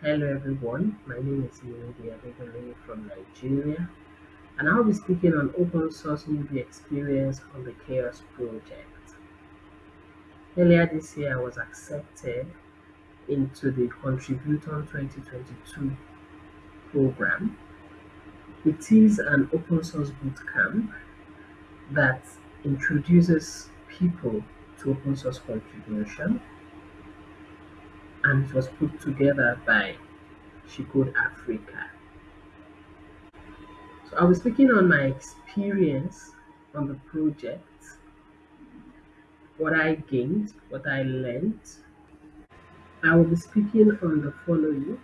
Hello everyone, my name is Yunidi Adegale from Nigeria and I'll be speaking on open source newbie experience on the CHAOSS project. Earlier this year I was accepted into the Contributhon 2022 program. It is an open source bootcamp that introduces people to open source contribution and it was put together by She Africa. So I was speaking on my experience on the project, what I gained, what I learned. I will be speaking on the following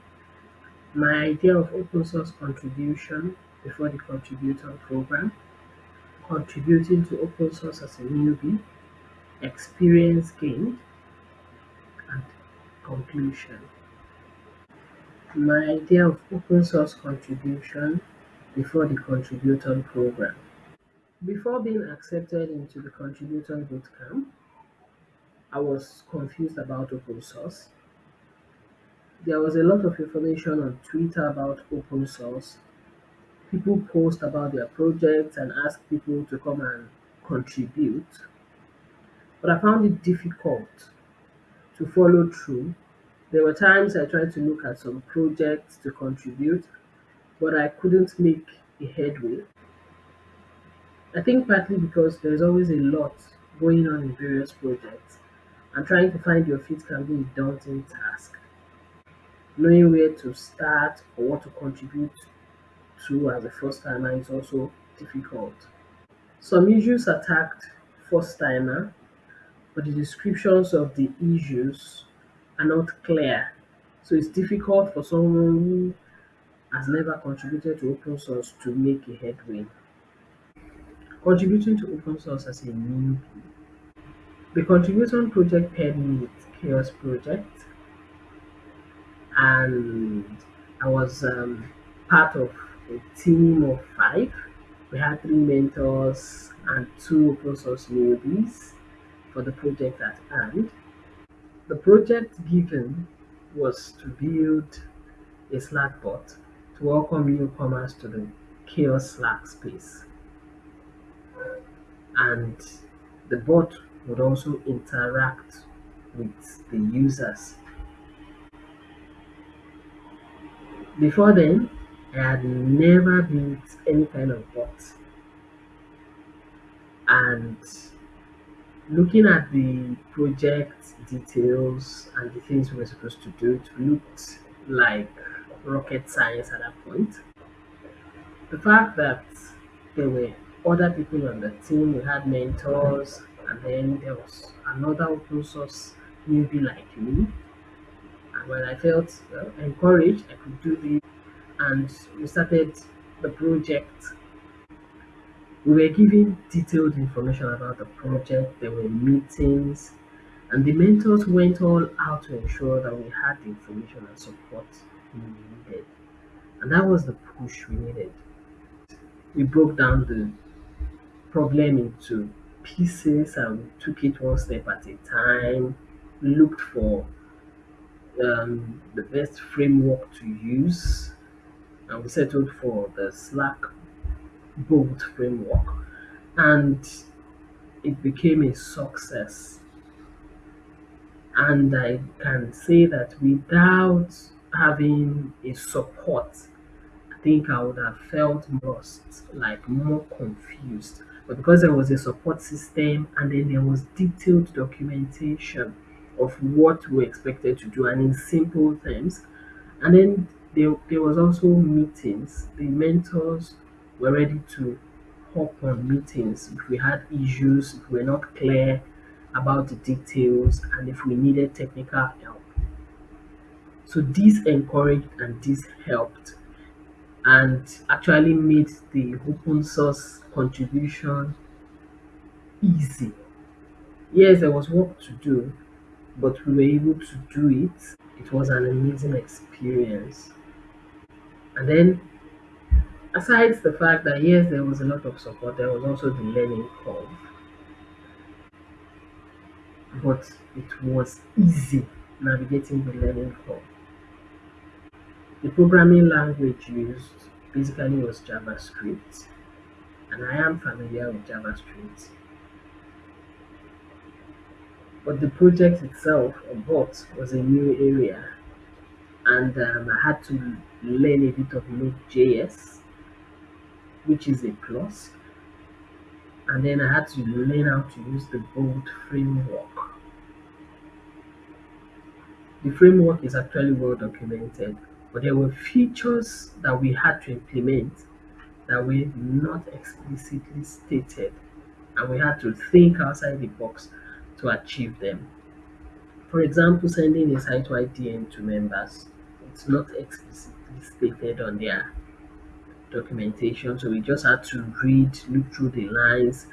my idea of open source contribution before the Contributhon program, contributing to open source as a newbie, experience gained, conclusion. My idea of open source contribution before the Contributhon program. Before being accepted into the Contributhon bootcamp, I was confused about open source. There was a lot of information on Twitter about open source. People post about their projects and ask people to come and contribute. But I found it difficult to follow through. There were times I tried to look at some projects to contribute, but I couldn't make a headway. I think partly because there's always a lot going on in various projects, and trying to find your feet can be a daunting task. Knowing where to start or what to contribute to as a first timer is also difficult. Some issues attacked first timer, but the descriptions of the issues are not clear. So it's difficult for someone who has never contributed to open source to make a headway. Contributing to open source as a newbie. The contribution project paired me with CHAOSS Project and I was um, part of a team of five. We had three mentors and two open source newbies for the project at hand. The project given was to build a Slack bot to welcome newcomers to the CHAOSS Slack space. And the bot would also interact with the users. Before then, I had never built any kind of bot. And looking at the project details and the things we were supposed to do, it looked like rocket science at that point. The fact that there were other people on the team, we had mentors, and then there was another open source newbie like me. And when I felt well, encouraged, I could do this, and we started the project we were given detailed information about the project, there were meetings, and the mentors went all out to ensure that we had the information and support we needed. And that was the push we needed. We broke down the problem into pieces and we took it one step at a time. We looked for um, the best framework to use and we settled for the Slack Bolt framework and it became a success. And I can say that without having a support, I think I would have felt lost, like more confused. But because there was a support system and then there was detailed documentation of what we expected to do and in simple terms, and then there, there was also meetings. The mentors were ready to hop on meetings if we had issues, if we're not clear about the details, and if we needed technical help. So this encouraged and this helped and actually made the open source contribution easy. Yes, there was work to do, but we were able to do it. It was an amazing experience. And then aside the fact that yes, there was a lot of support, there was also the learning curve. But it was easy navigating the learning curve. The programming language used basically was JavaScript, and I am familiar with JavaScript. But the project itself, or bot, was a new area, and um, I had to learn a bit of Node.js, which is a plus, and then I had to learn how to use the Bolt framework. The framework is actually well documented, but there were features that we had to implement that were not explicitly stated, and we had to think outside the box to achieve them. For example, sending a site-wide DM to members, it's not explicitly stated on their documentation, so we just had to read, look through the lines,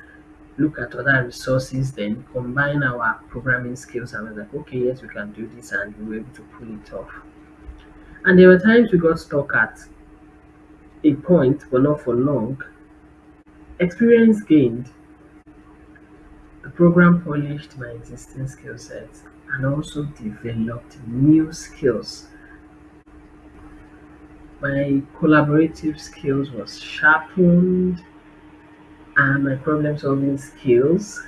look at other resources, then combine our programming skills and we're like, okay, yes, we can do this, and we were able to pull it off. And there were times we got stuck at a point, but not for long. Experience gained. The program polished my existing skill sets and also developed new skills. My collaborative skills was sharpened and my problem solving skills,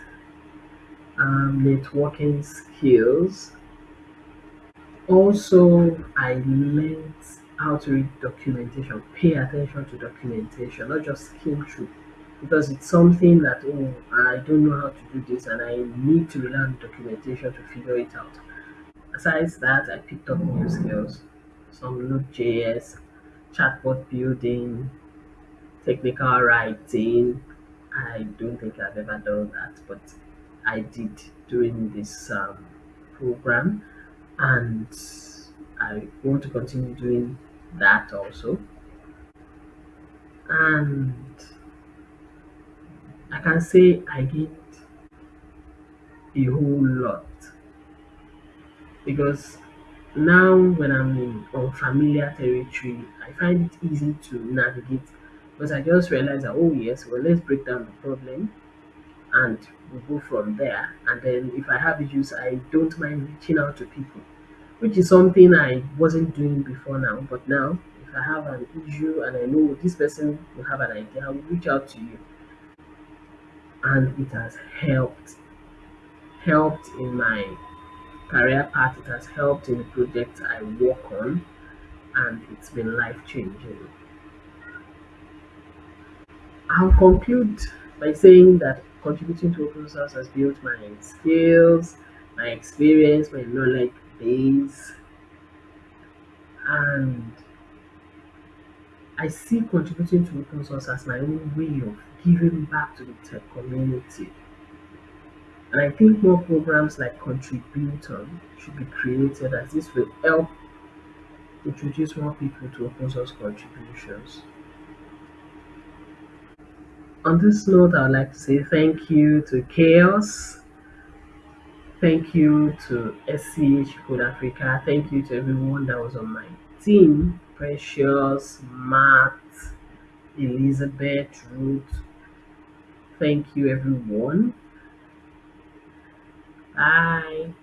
um, networking skills. Also, I learned how to read documentation, pay attention to documentation, not just skim through. Because it's something that, oh, I don't know how to do this and I need to rely on documentation to figure it out. Besides that, I picked up new skills, some Node.js, chatbot building, technical writing. I don't think I've ever done that, but I did during this um, program, and I want to continue doing that also. And I can say I gained a whole lot because now when I'm in unfamiliar territory, I find it easy to navigate because I just realized that, oh, yes, well, let's break down the problem and we'll go from there. And then if I have issues, I don't mind reaching out to people, which is something I wasn't doing before now. But now, if I have an issue and I know this person will have an idea, I will reach out to you. And it has helped, helped in my career path, it has helped in the project I work on, and it's been life changing. I'll conclude by saying that contributing to open source has built my skills, my experience, my knowledge base, and I see contributing to open source as my own way of giving back to the tech community. And I think more programs like Contributhon should be created as this will help introduce more people to open source contributions. On this note, I would like to say thank you to CHAOSS. Thank you to She Code Africa. Thank you to everyone that was on my team. Precious, Matt, Elizabeth, Ruth. Thank you everyone. Bye.